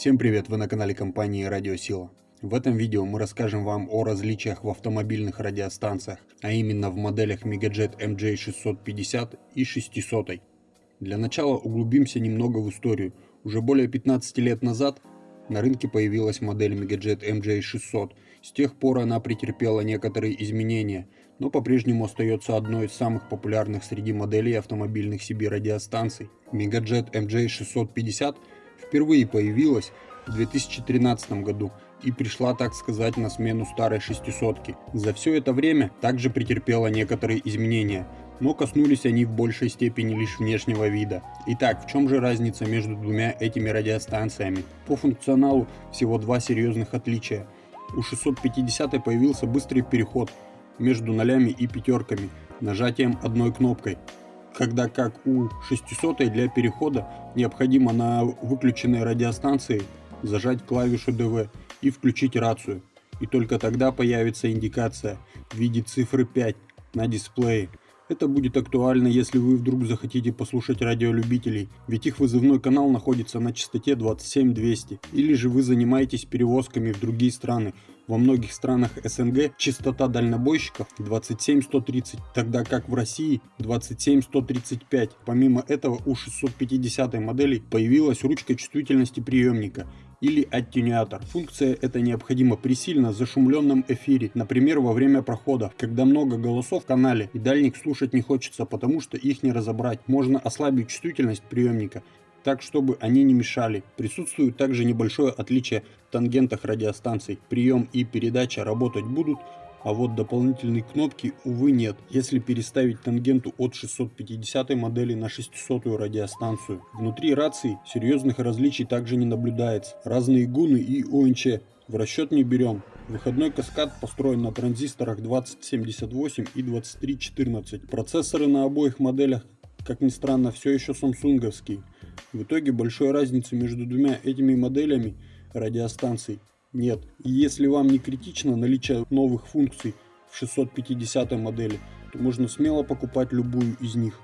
Всем привет, вы на канале компании Радиосила. В этом видео мы расскажем вам о различиях в автомобильных радиостанциях, а именно в моделях Megajet MJ650 и 600. Для начала углубимся немного в историю. Уже более 15 лет назад на рынке появилась модель Megajet MJ600. С тех пор она претерпела некоторые изменения, но по-прежнему остается одной из самых популярных среди моделей автомобильных CB радиостанций. Megajet MJ650 впервые появилась в 2013 году и пришла, так сказать, на смену старой шестисотки. За все это время также претерпела некоторые изменения, но коснулись они в большей степени лишь внешнего вида. Итак, в чем же разница между двумя этими радиостанциями? По функционалу всего два серьезных отличия. У 650 появился быстрый переход между нолями и пятерками нажатием одной кнопкой, когда как у 600 для перехода необходимо на выключенной радиостанции зажать клавишу DV и включить рацию. И только тогда появится индикация в виде цифры 5 на дисплее. Это будет актуально, если вы вдруг захотите послушать радиолюбителей, ведь их вызывной канал находится на частоте 27200. Или же вы занимаетесь перевозками в другие страны. Во многих странах СНГ частота дальнобойщиков 27130, тогда как в России 27135. Помимо этого у 650 модели появилась ручка чувствительности приемника или аттенюатор. Функция эта необходима при сильно зашумленном эфире, например во время прохода, когда много голосов в канале и дальник слушать не хочется, потому что их не разобрать. Можно ослабить чувствительность приемника, так чтобы они не мешали. Присутствует также небольшое отличие в тангентах радиостанций. Прием и передача работать будут, а вот дополнительной кнопки, увы, нет, если переставить тангенту от 650 модели на 600 радиостанцию. Внутри рации серьезных различий также не наблюдается. Разные гуны и ОНЧ в расчет не берем. Выходной каскад построен на транзисторах 2078 и 2314. Процессоры на обоих моделях, как ни странно, все еще самсунговские. В итоге большой разницы между двумя этими моделями радиостанций нет. Если вам не критично наличие новых функций в 650 модели, то можно смело покупать любую из них.